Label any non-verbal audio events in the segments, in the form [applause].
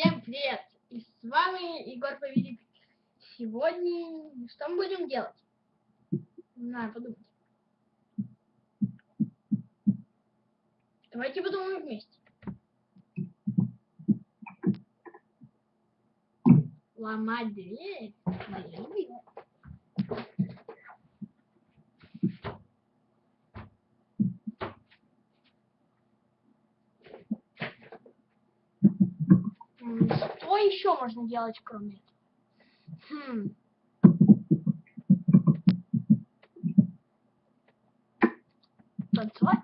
Всем привет! И с вами Егор Повелик. Сегодня что мы будем делать? Знаю, подумать. Давайте подумаем вместе. Ломать дверь? Моя еще можно делать, кроме этого? Хм. Танцевать?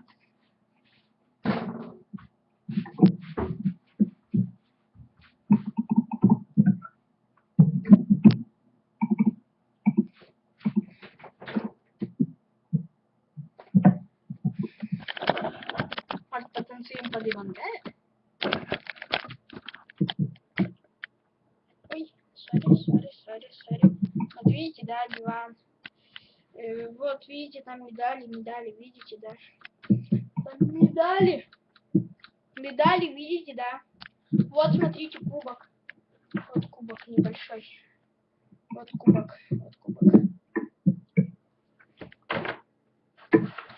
Может, потанцуем под Ивангая? Да, диван. Э, вот видите, там медали, медали, видите, да. Там медали. Медали, видите, да. Вот, смотрите, кубок. Вот кубок небольшой. Вот кубок, вот кубок.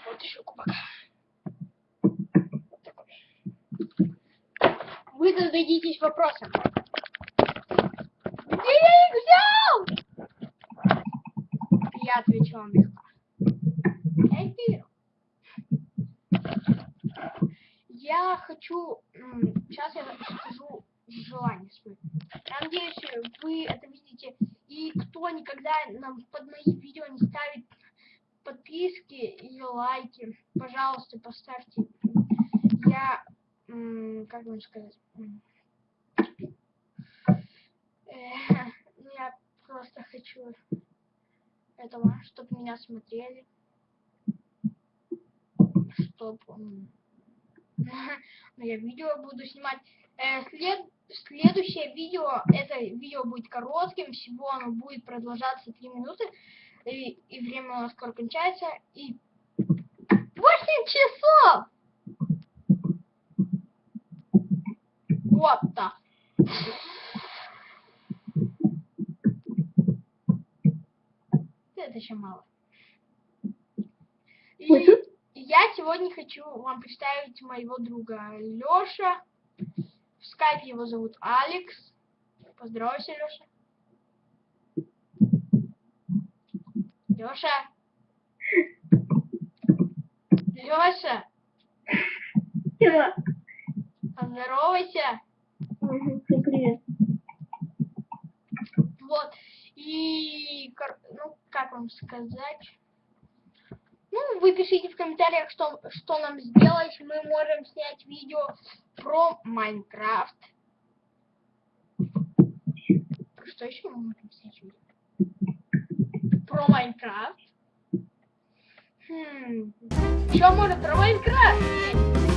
Вот еще кубок. Вы зададитесь вопросом. Вам легко. Я хочу... Сейчас я скажу желание свое. Я надеюсь, вы это видите. И кто никогда нам под мои видео не ставит подписки и лайки, пожалуйста, поставьте. Я... Как вам сказать? Э, Я просто хочу этого, чтобы меня смотрели, чтобы [laughs] я видео буду снимать. Э, след, следующее видео, это видео будет коротким, всего оно будет продолжаться 3 минуты, и, и время у нас скоро кончается, и 8 часов! Вот так. Еще мало. И я сегодня хочу вам представить моего друга Леша. В скайпе его зовут Алекс. Поздоровайся, Леша. Леша. Леша, Чего? поздоровайся. Привет. Вот. И, ну, как вам сказать? Ну, вы пишите в комментариях, что, что нам сделать. Мы можем снять видео про Майнкрафт. Что еще мы можем снять видео? Про Майнкрафт. Хм. Что можно про Майнкрафт снять?